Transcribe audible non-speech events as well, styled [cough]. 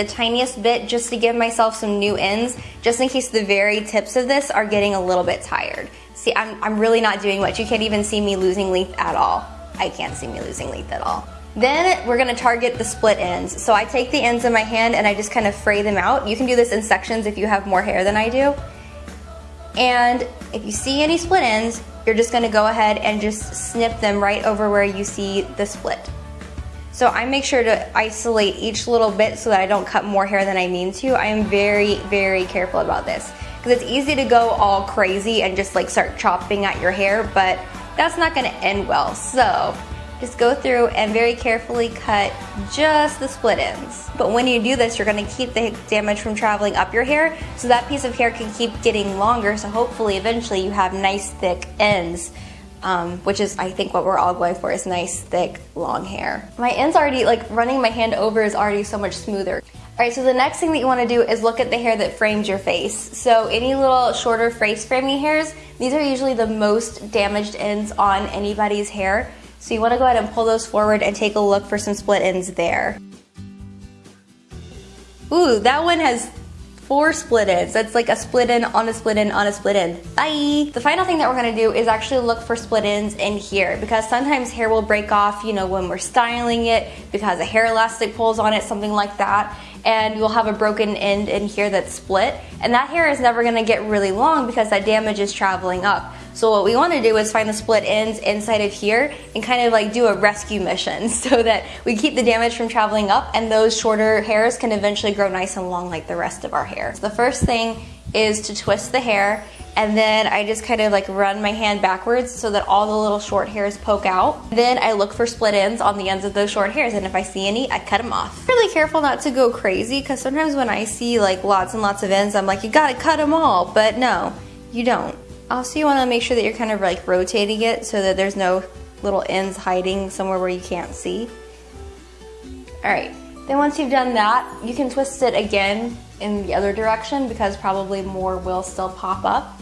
the tiniest bit just to give myself some new ends, just in case the very tips of this are getting a little bit tired. See, I'm, I'm really not doing much. You can't even see me losing length at all. I can't see me losing length at all. Then we're gonna target the split ends. So I take the ends in my hand and I just kind of fray them out. You can do this in sections if you have more hair than I do. And if you see any split ends, you're just gonna go ahead and just snip them right over where you see the split. So I make sure to isolate each little bit so that I don't cut more hair than I mean to. I am very, very careful about this because it's easy to go all crazy and just like start chopping at your hair, but that's not gonna end well. So just go through and very carefully cut just the split ends. But when you do this, you're gonna keep the damage from traveling up your hair so that piece of hair can keep getting longer so hopefully eventually you have nice thick ends. Um, which is I think what we're all going for is nice thick long hair. My ends already like running my hand over is already so much smoother. Alright, so the next thing that you want to do is look at the hair that frames your face. So any little shorter face framing hairs, these are usually the most damaged ends on anybody's hair. So you want to go ahead and pull those forward and take a look for some split ends there. Ooh, that one has four split ends. That's like a split end on a split end on a split end. Bye! The final thing that we're gonna do is actually look for split ends in here because sometimes hair will break off, you know, when we're styling it because a hair elastic pulls on it, something like that and you'll have a broken end in here that's split and that hair is never gonna get really long because that damage is traveling up. So what we want to do is find the split ends inside of here and kind of like do a rescue mission [laughs] so that we keep the damage from traveling up and those shorter hairs can eventually grow nice and long like the rest of our hair. So the first thing is to twist the hair and then I just kind of like run my hand backwards so that all the little short hairs poke out. Then I look for split ends on the ends of those short hairs and if I see any, I cut them off. Really careful not to go crazy because sometimes when I see like lots and lots of ends, I'm like, you gotta cut them all, but no, you don't. Also, you wanna make sure that you're kind of like rotating it so that there's no little ends hiding somewhere where you can't see. All right, then once you've done that, you can twist it again in the other direction because probably more will still pop up.